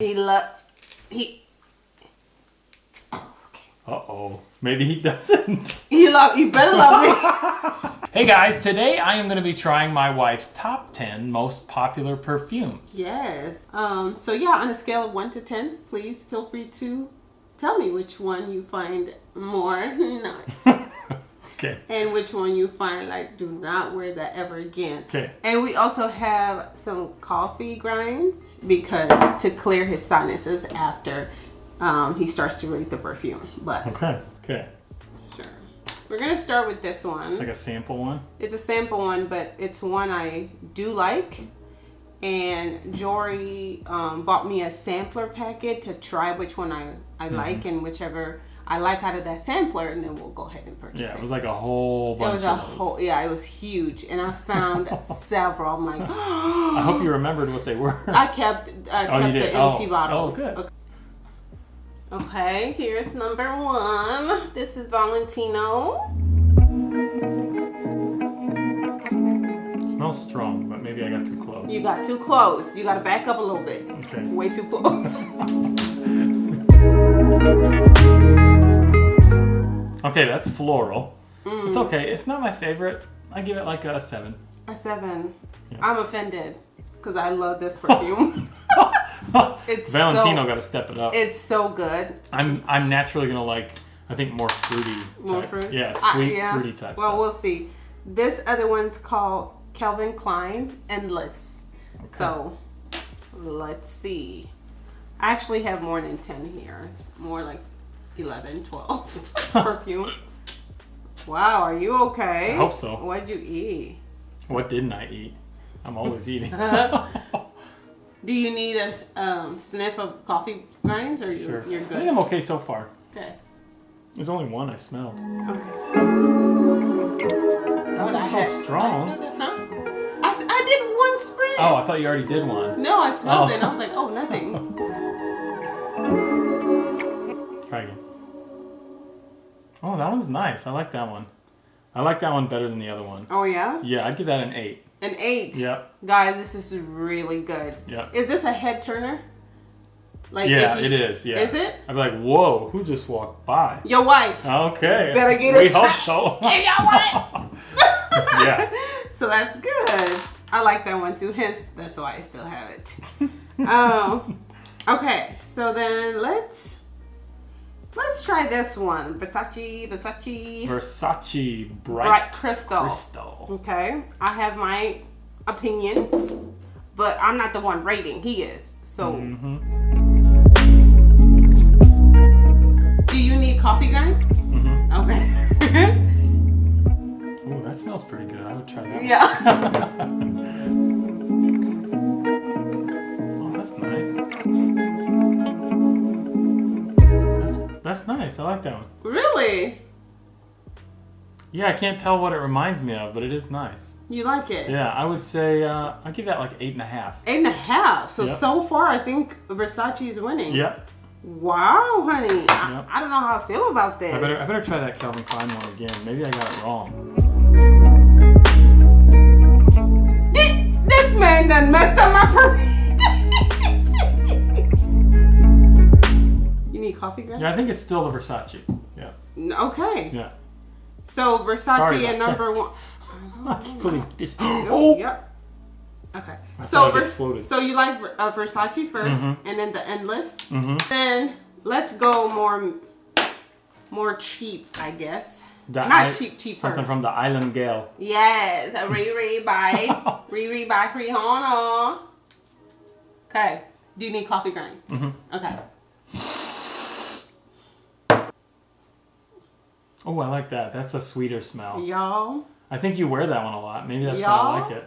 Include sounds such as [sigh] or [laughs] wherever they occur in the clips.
He love he Uh-oh. Maybe he doesn't. [laughs] he love you better love me. [laughs] hey guys, today I am going to be trying my wife's top 10 most popular perfumes. yes. Um. So yeah, on a scale of one to ten, please feel free to tell me which one you find more [laughs] nice Okay. and which one you find like do not wear that ever again. Okay. And we also have some coffee grinds because to clear his sinuses after um, he starts to rate the perfume. But Okay. Okay. sure. We're gonna start with this one. It's like a sample one. It's a sample one, but it's one I do like. And Jory um, bought me a sampler packet to try which one I, I Mm-hmm. like and whichever I like out of that sampler, and then we'll go ahead and purchase Yeah, it. it was like a whole bunch. It was a those. whole, yeah, it was huge. And I found [laughs] several. I'm like, I hope you remembered what they were. [gasps] I kept I Oh, kept the empty Oh. bottles. Oh, good. Okay. Okay, here's number one. This is Valentino. smells strong, but maybe I got too close. You got too close. You got to back up a little bit. Okay. Way too close. [laughs] Okay, that's floral. It's Mm. okay. It's not my favorite. I give it like a seven. a seven. Yeah. I'm offended because I love this [laughs] perfume. [laughs] It's Valentino so- got to step it up. it's so good. I'm I'm naturally gonna like I think more fruity. More type. fruit. Yeah, sweet yeah. fruity type. Well, stuff. we'll see. This other one's called Calvin Klein Endless. Okay. So let's see. I actually have more than 10 here. It's more like 11, 12 [laughs] perfume. Wow, are you okay? I hope so. What'd you eat? What didn't I eat? I'm always [laughs] eating. [laughs] Do you need a um, sniff of coffee grinds or sure. you're, you're I good? think I'm okay so far. Okay. There's only one I smell. Okay. That was so had- strong. Huh? I, I did one spray. Oh, I thought you already did one. No, I smelled Oh. it and I was like, oh, nothing. Oh, that one's nice. I like that one. I like that one better than the other one. Oh, yeah? Yeah, I'd give that an eight. An eight. Yep. Guys, this is really good. Yep. Is this a head turner? Like Yeah, it is. Yeah. Is it? I'd be like, whoa, who just walked by? Your wife. Okay. Better get We us- hope [laughs] so. Hey, your wife. [laughs] yeah. [laughs] So that's good. I like that one too. Hence, that's why I still have it. um, okay, so then let's let's try this one. Versace, Versace, Versace Bright, Bright Crystal. Crystal. Okay, I have my opinion, but I'm not the one rating. He is. So, Mm-hmm. do you need coffee grinds? Mm-hmm. Okay. Ooh, that smells pretty good. I would try that. yeah. [laughs] That's nice. I like that one. Really? Yeah, I can't tell what it reminds me of, but it is nice. You like it? Yeah, I would say uh, I'd give that like eight and a half. Eight and a half. So Yep. so far, I think Versace is winning. Yep. Wow, honey. I, Yep. I don't know how I feel about this. I better I better try that Calvin Klein one again. Maybe I got it wrong. This man done messed up my coffee? Yeah, I think it's still the Versace. Yeah. Okay. Yeah. So Versace at number one. [laughs] I keep putting this. [gasps] Oh. Yep. Okay. I So Vers- exploded. so you like uh, Versace 1st Mhm. and then the Endless. Mm-hmm. Then let's go more more cheap, I guess. The Not I- cheap, cheaper. Something from the Island Gale. Yes, a Riri by Riri by Rihanna. Okay. Do you need coffee grind? Mm -hmm. Okay. Oh, I like that. That's a sweeter smell. Y'all, I think you wear that one a lot. Maybe that's why I like it.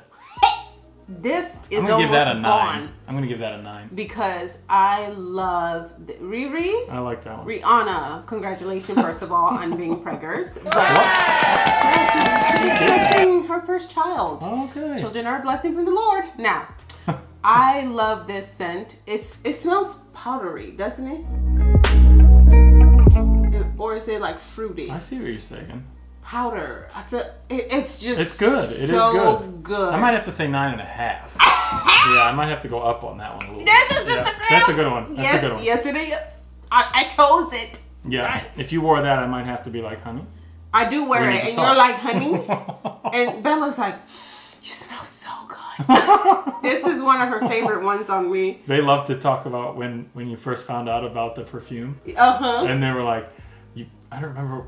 [laughs] this is I'm gonna almost give that a nine. gone I'm gonna give that a nine. because I love the, Riri. I like that one. Rihanna, congratulations first of all on being preggers, [laughs] but What? yeah, she's, she's expecting her first child. Okay. Children are a blessing from the Lord. Now, [laughs] I love this scent. It's it smells powdery, doesn't it? Or is it like fruity? I see what you're saying. Powder. I feel it, it's just It's good. It is so good. good. I might have to say nine and a half. [laughs] Yeah, I might have to go up on that one a little. This bit. just yeah, That's a good one. That's yes, a good one. yes, it is. I, I chose it. Yeah. Right. If you wore that, I might have to be like, honey. I do wear it, and talk. you're like, honey. [laughs] And Bella's like, you smell so good. [laughs] this is one of her favorite ones on me. they love to talk about when when you first found out about the perfume, Uh huh. and they were like. I don't remember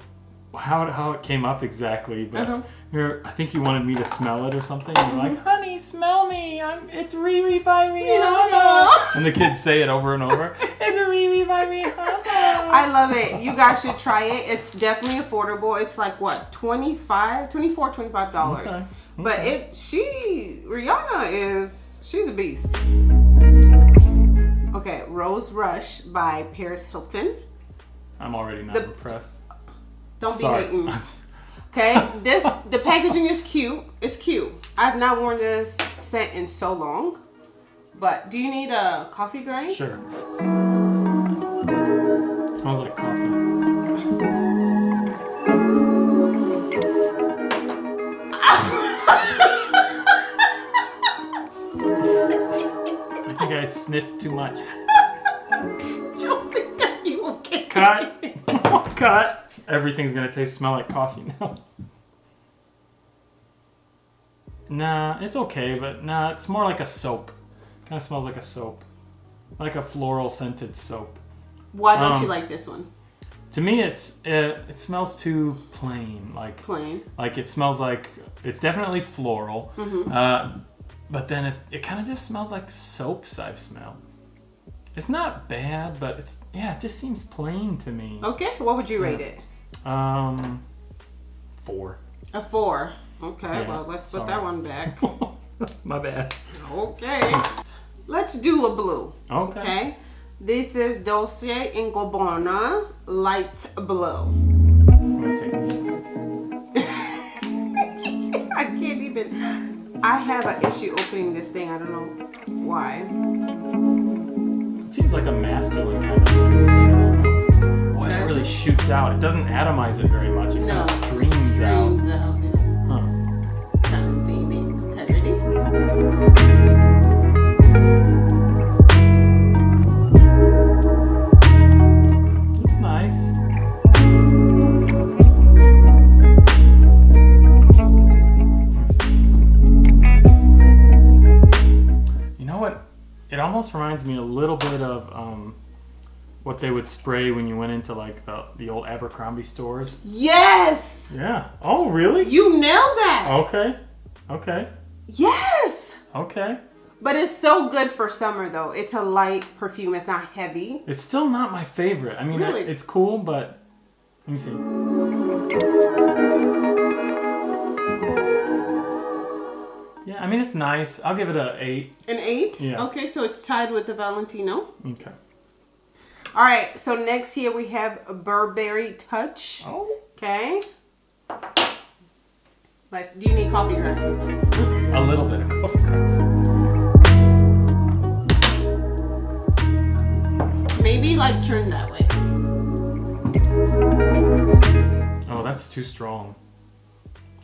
how it, how it came up exactly, but Uh-huh. you're. I think you wanted me to smell it or something. You're like, "Honey, smell me. I'm. It's Riri by Rihanna." Rihanna. And the kids say it over and over. [laughs] It's Riri by Rihanna. I love it. You guys should try it. It's definitely affordable. It's like what 25 24 25 dollars. Okay. But it she Rihanna is she's a beast. Okay, Rose Rush by Paris Hilton. I'm already not The- impressed. Don't be hating. [laughs] Okay, this the packaging is cute. It's cute. I've not worn this scent in so long. But do you need a coffee grind? Sure. smells like coffee. [laughs] I think I sniffed too much. Cut. [laughs] Cut. Everything's gonna taste smell like coffee now. Nah, it's okay, but nah, it's more like a soap. Kind of smells like a soap, like a floral scented soap. Why don't you Um, like this one? To me, it's it, it smells too plain. Like Plain. like it smells like it's definitely floral, Mhm. uh, but then it it kind of just smells like soaps I've smelled. It's not bad, but it's yeah, it just seems plain to me. Okay, what would you rate it? Um, four. A four. Okay, Yeah, well let's put sorry. that one back. [laughs] My bad. Okay. Let's do a blue. Okay. Okay. This is Dolce and Gabbana Light Blue. I'm gonna take it. I can't even. I have an issue opening this thing. I don't know why. It seems like a masculine kind of container. almost. Boy, that really shoots out. It doesn't atomize it very much. It kind of streams out. Streams out. yeah. Huh. Kind of baby. Okay, almost reminds me a little bit of um, what they would spray when you went into like the, the old Abercrombie stores. Yes! Yeah. Oh, really? You nailed that! Okay. Okay. Yes! Okay. But it's so good for summer though. It's a light perfume, it's not heavy. It's still not my favorite. I mean, it- it's cool, but let me see. Yeah, I mean it's nice. I'll give it a eight. An eight? Yeah. Okay, so it's tied with the Valentino. Okay. All right, so next here we have a Burberry Touch. Oh. Okay. Let's, do you need coffee grinds? A little bit of coffee. Maybe like turn that way. Oh, that's too strong.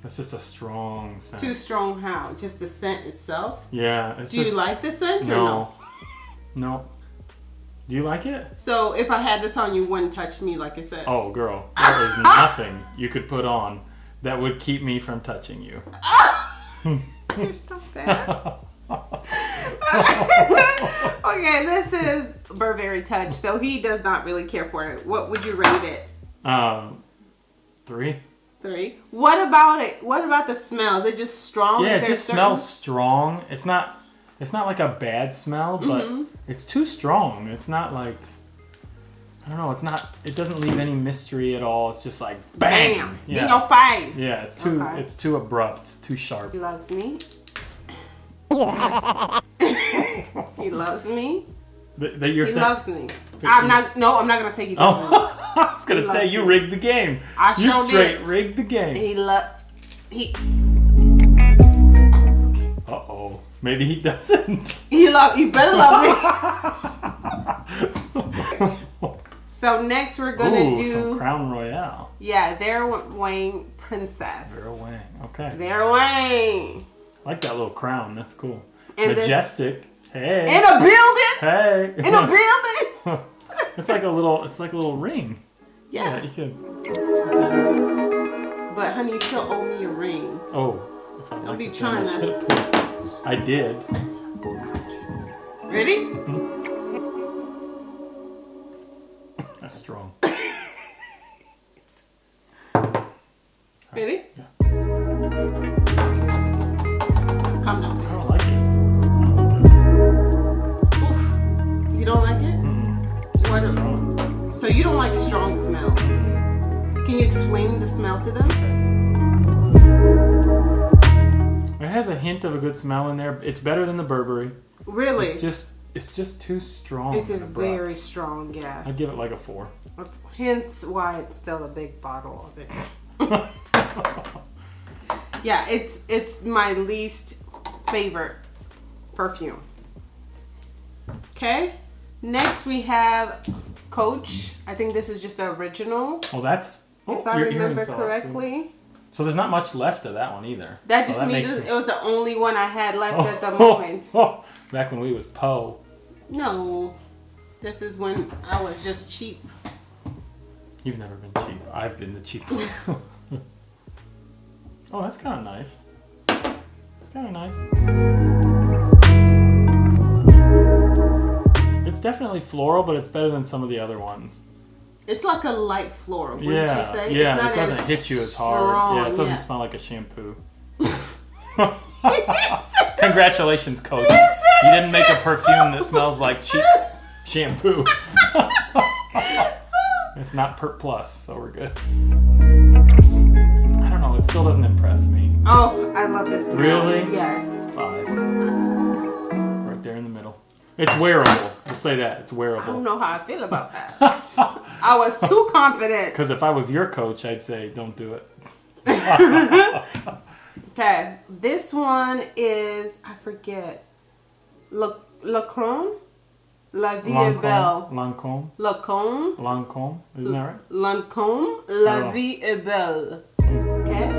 That's just a strong scent. Too strong how? Just the scent itself? yeah, it's Do just you like the scent or no? no. [laughs] No. Do you like it? So if I had this on, you wouldn't touch me like I said. Oh, girl, [laughs] there is nothing you could put on that would keep me from touching you. [laughs] You're so bad. okay, this is Burberry Touch. So he does not really care for it. What would you rate it? um, three. Three. What about it? What about the smell? Is it just strong? Yeah, it just certain- smells strong. It's not. It's not like a bad smell, but Mm-hmm. it's too strong. It's not like. I don't know. It's not. It doesn't leave any mystery at all. It's just like bang. Bam! In Yeah. your face. Yeah. It's too. Okay. It's too abrupt. Too sharp. He loves me. [laughs] [laughs] he loves me. That, that you're He loves me. I'm not. No, I'm not gonna say he doesn't. Oh, [laughs] I was gonna He say you rigged the game. I you sure straight did. rigged the game. He love. He Uh oh. Maybe he doesn't. [laughs] he love. You better love me. [laughs] So next we're gonna Ooh, do. some Crown Royale. Yeah, Vera Wang Princess. Vera Wang. Okay. Vera Wang. I like that little crown. That's cool. And this- Majestic. Hey. In a building. hey. In a [laughs] building. it's like a little. It's like a little ring. Yeah. you could. But honey, you still owe me a ring. Oh. If I Don't like be trying I to- put- I did. Ready? That's smell to them? It has a hint of a good smell in there. It's better than the Burberry. Really? It's just it's just too strong. It's very strong, yeah. I'd give it like a four. Hence why it's still a big bottle of it. [laughs] yeah, it's it's my least favorite perfume. Okay. Next we have Coach. I think this is just the original, Well, that's. Oh, if I remember fell too. correctly. So there's not much left of that one either. That So just means makes it was the only one I had left Oh, at the oh, moment. oh, back when we was Poe. No, this is when I was just cheap. You've never been cheap. I've been the cheap one. [laughs] [laughs] oh, that's kind of nice. It's kind of nice. It's definitely floral, but it's better than some of the other ones. It's like a light floral. Wouldn't yeah, you say? yeah. it's not it doesn't hit you as hard. strong, yeah, it doesn't yeah. smell like a shampoo. [laughs] [laughs] Congratulations, Coach. You You didn't make a perfume that smells like cheap [laughs] shampoo. it's not Pert Plus, so we're good. I don't know. It still doesn't impress me. Oh, I love this. Smell. Really? Yes. Five. Right there in the middle. It's wearable. Say that. It's wearable. I don't know how I feel about that. [laughs] I was too confident. Because if I was your coach, I'd say, don't do it. [laughs] Okay, this one is I forget. Le Lacron, La Vie est Belle. Lancome. Lacombe, Lancome. Isn't that right? Lancome, La Vie est Belle. Okay,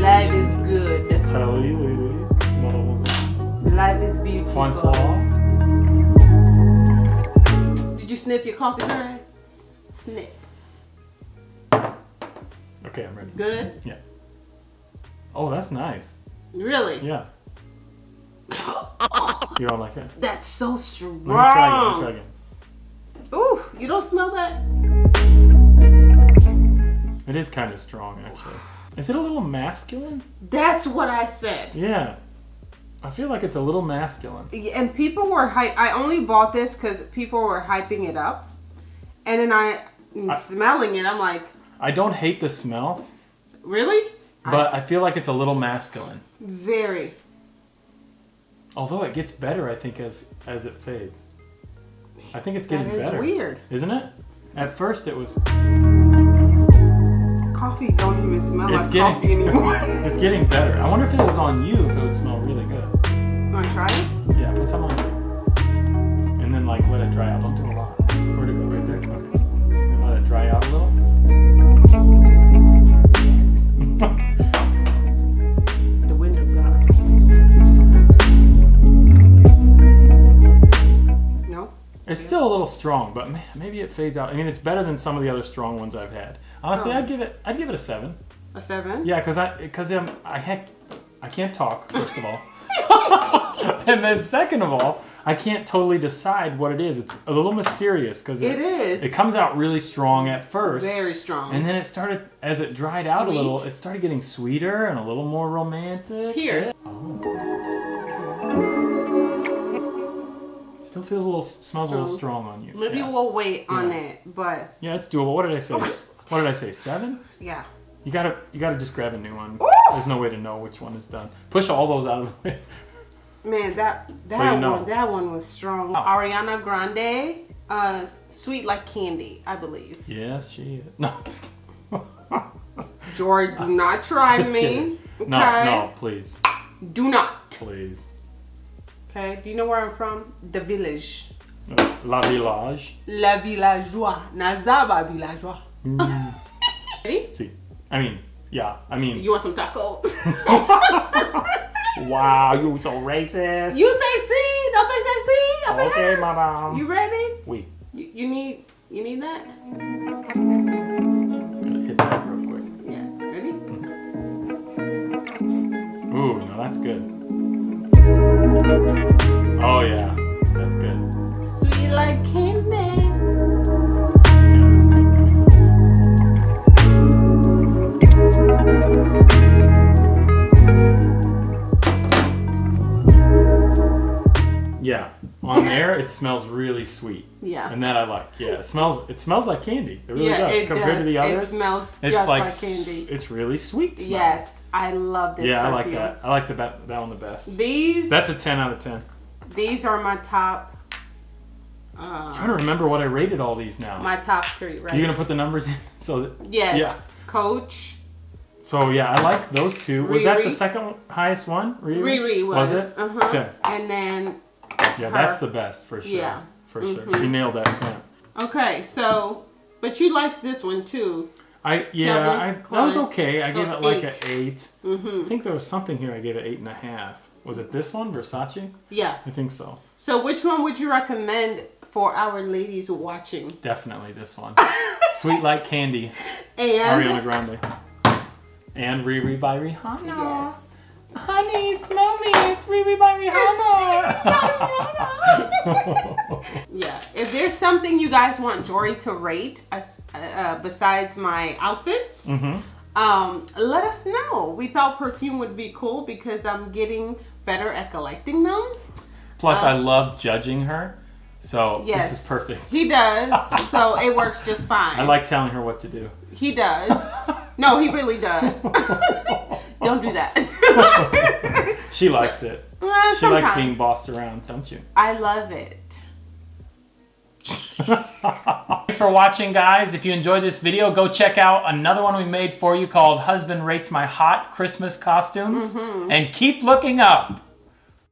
life is good. Charlie, oui, oui. Mademoiselle. Life is beautiful. Francois. Did you sniff your coffee bag? Snip. Okay, I'm ready. Good. Yeah. Oh, that's nice. Really? Yeah. You don't like it? That's so strong. Let me try again. Let me try again. Ooh, you don't smell that? It is kind of strong, actually. Is it a little masculine? That's what I said. Yeah. I feel like it's a little masculine. And people were hype. I only bought this because people were hyping it up, and then I, I- smelling it. I'm like, I don't hate the smell, really? but I feel like it's a little masculine. Very. Although it gets better, I think, as as it fades. I think it's getting is better. weird. Isn't it? At first it was Coffee don't even smell It's like getting- coffee anymore. [laughs] it's getting better. I wonder if it was on you if it would smell really good. You Wanna try it? Yeah, put some on you. And then like let it dry out. Don't do a lot. Where'd it go? Right there? Okay. And let it dry out a little. [laughs] The wind of God. No. It's still a little strong, but man, maybe it fades out. I mean, it's better than some of the other strong ones I've had. Honestly, Oh. I'd give it. I'd give it a seven. A seven. Yeah, because I because um, I heck, I can't talk first of all, [laughs] [laughs] and then second of all, I can't totally decide what it is. It's a little mysterious because It is. It comes out really strong at first, Very strong. and then it started as it dried out a little. It started getting sweeter and a little more romantic. Here. Yeah. Oh. Still feels a little smells a little Strong. strong on you. Maybe yeah. we'll wait on Yeah. it, but Yeah, it's doable. What did I say? [laughs] what did I say? Seven? yeah. You gotta you gotta just grab a new one. Ooh! There's no way to know which one is done. Push all those out of the way. Man, that that So you know. one that one was strong. Ariana Grande, uh, sweet like candy, I believe. yes, she is. [laughs] No, I'm just kidding. George, do not try Just me. kidding. Okay. No, no, please, Do not. please. Okay. Do you know where I'm from? The village. Uh, La Village. La villageois. Nazaba villageois. Mm. Ready? See, I mean, yeah, I mean, You want some tacos? [laughs] wow, you so racist. You say C. Don't they say C? Over okay, here? madam. You ready? Wait, You, you need you need that? hit that real quick. Yeah. Ready? Ooh, no, that's good. Oh yeah, on there it smells really sweet, Yeah. and that I like. Yeah, it smells. It smells like candy. It really yeah, does it compared does. to the others. It smells it's just like, like, candy. It's really sweet. Smell. Yes, I love this. Yeah, I like that. I like the that, that one the best. These That's a ten out of ten. these are my top. I'm Uh, trying to remember what I rated all these now. my top three, right? You're gonna put the numbers in? [laughs] So that, yes. yeah. Coach so yeah, I like those two. Was that the second highest one? Riri, Riri was. Was it? Uh huh. Okay. And then Yeah, that's the best for sure. Yeah. For sure. Mhm. She nailed that scent. okay, so but you like this one too. I yeah, Calvin I that was okay. I That gave it like eight. an eight. Mm-hmm. I think there was something here I gave it eight and a half. Was it this one, Versace? Yeah. I think so. So which one would you recommend for our ladies watching? Definitely this one. [laughs] Sweet like candy, And Ariana Grande. And Riri by Rihanna. yes. Honey, smell me. It's Riri by Rihanna. [laughs] Yeah. If there's something you guys want Jory to rate as, uh, besides my outfits, hmm um, let us know. We thought perfume would be cool because I'm getting better at collecting them. Plus, Uh, I love judging her. So Yes. this is perfect. He does, so it works just [laughs] fine. I like telling her what to do. He does. No, he really does. [laughs] [laughs] Don't do that. [laughs] She likes it. Well, She likes being bossed around, don't you? I love it. Thanks for watching, guys. If you enjoyed this video, go check out another one we made for you called Husband Rates My Hot Christmas Costumes. Mm-hmm. And keep looking up.